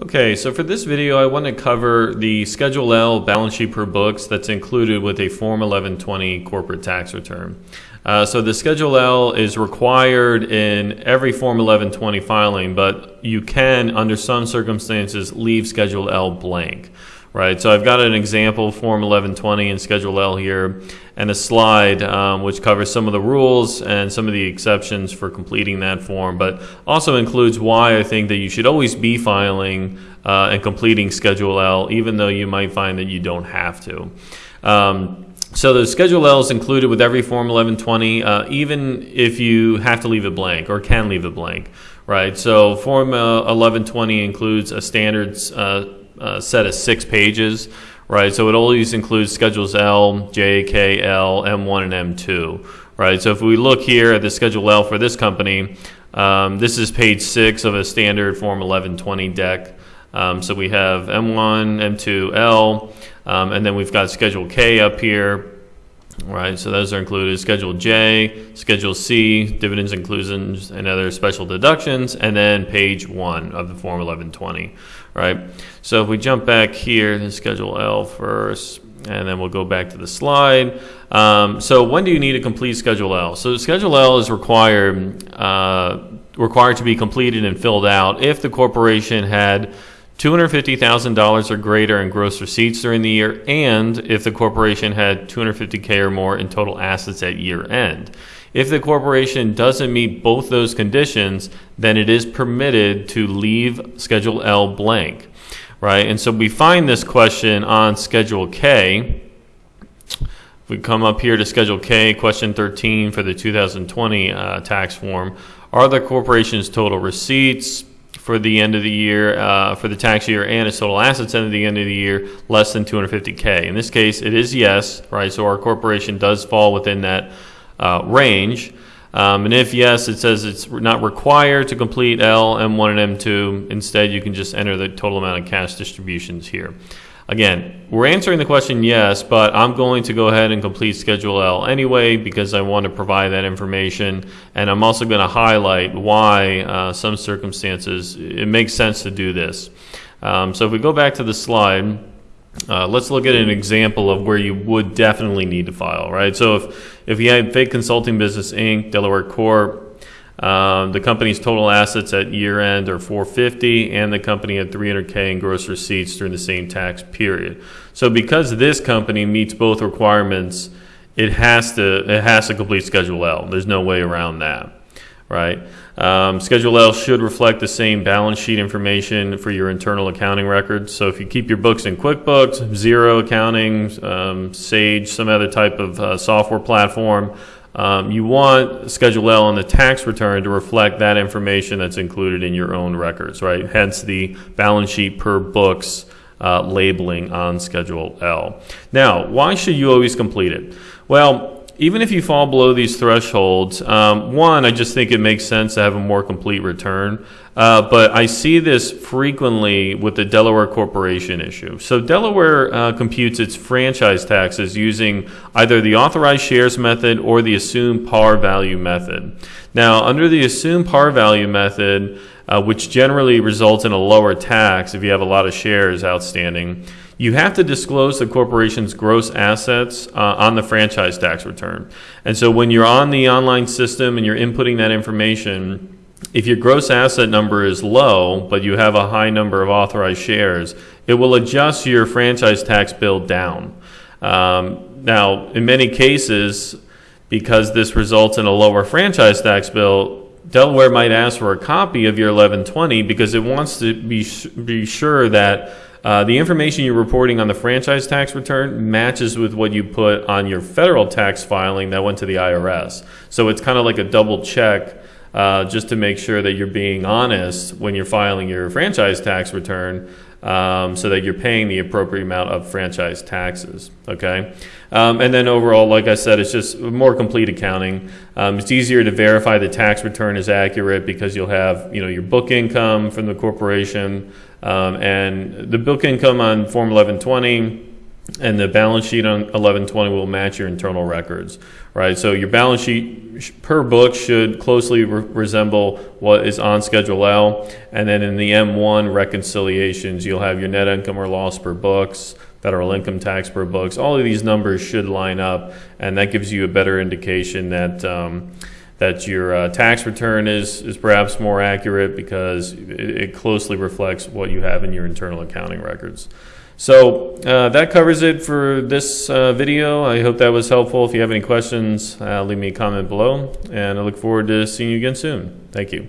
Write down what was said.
Okay, so for this video, I want to cover the Schedule L balance sheet per books that's included with a Form 1120 corporate tax return. Uh, so the Schedule L is required in every Form 1120 filing, but you can, under some circumstances, leave Schedule L blank right? So I've got an example, Form 1120 and Schedule L here, and a slide um, which covers some of the rules and some of the exceptions for completing that form, but also includes why I think that you should always be filing uh, and completing Schedule L, even though you might find that you don't have to. Um, so the Schedule L is included with every Form 1120, uh, even if you have to leave it blank or can leave it blank, right? So Form uh, 1120 includes a standards uh, set of six pages, right? So it always includes schedules L, J, K, L, M1, and M2, right? So if we look here at the schedule L for this company, um, this is page six of a standard Form 1120 deck. Um, so we have M1, M2, L, um, and then we've got Schedule K up here, right? So those are included. Schedule J, Schedule C, dividends, inclusions, and other special deductions, and then page one of the Form 1120, right? So if we jump back here to Schedule L first, and then we'll go back to the slide. Um, so when do you need a complete Schedule L? So Schedule L is required uh, required to be completed and filled out if the corporation had $250,000 or greater in gross receipts during the year, and if the corporation had 250K or more in total assets at year end. If the corporation doesn't meet both those conditions, then it is permitted to leave Schedule L blank, right? And so we find this question on Schedule K. If we come up here to Schedule K, question 13 for the 2020 uh, tax form, are the corporation's total receipts, for the end of the year, uh, for the tax year, and its total assets end of the end of the year less than 250K. In this case, it is yes, right? So our corporation does fall within that uh, range. Um, and if yes, it says it's not required to complete L, M1, and M2. Instead, you can just enter the total amount of cash distributions here. Again, we're answering the question yes, but I'm going to go ahead and complete Schedule L anyway because I want to provide that information. And I'm also going to highlight why uh, some circumstances it makes sense to do this. Um, so if we go back to the slide, uh, let's look at an example of where you would definitely need to file, right? So if, if you had Fake Consulting Business Inc., Delaware Corp., um, the company's total assets at year end are 450, and the company had 300k in gross receipts during the same tax period. So because this company meets both requirements, it has to it has to complete Schedule L. There's no way around that, right? Um, Schedule L should reflect the same balance sheet information for your internal accounting records. So if you keep your books in QuickBooks, Xero Accounting, um, Sage, some other type of uh, software platform, um, you want Schedule L on the tax return to reflect that information that's included in your own records, right? Hence the balance sheet per books uh, labeling on Schedule L. Now, why should you always complete it? Well, even if you fall below these thresholds, um, one, I just think it makes sense to have a more complete return. Uh, but I see this frequently with the Delaware Corporation issue. So Delaware uh, computes its franchise taxes using either the authorized shares method or the assumed par value method. Now, under the assumed par value method, uh, which generally results in a lower tax if you have a lot of shares outstanding, you have to disclose the corporation's gross assets uh, on the franchise tax return. And so when you're on the online system and you're inputting that information, if your gross asset number is low, but you have a high number of authorized shares, it will adjust your franchise tax bill down. Um, now, in many cases, because this results in a lower franchise tax bill, Delaware might ask for a copy of your 1120 because it wants to be, be sure that uh, the information you're reporting on the franchise tax return matches with what you put on your federal tax filing that went to the IRS. So it's kind of like a double check uh, just to make sure that you're being honest when you're filing your franchise tax return um, so that you're paying the appropriate amount of franchise taxes. Okay, um, and then overall, like I said, it's just more complete accounting. Um, it's easier to verify the tax return is accurate because you'll have you know your book income from the corporation um, and the book income on Form 1120 and the balance sheet on 1120 will match your internal records, right? So your balance sheet per book should closely re- resemble what is on Schedule L, and then in the M1 reconciliations, you'll have your net income or loss per books, federal income tax per books. All of these numbers should line up, and that gives you a better indication that. Um, that your uh, tax return is, is perhaps more accurate because it, it closely reflects what you have in your internal accounting records. So uh, that covers it for this uh, video. I hope that was helpful. If you have any questions, uh, leave me a comment below, and I look forward to seeing you again soon. Thank you.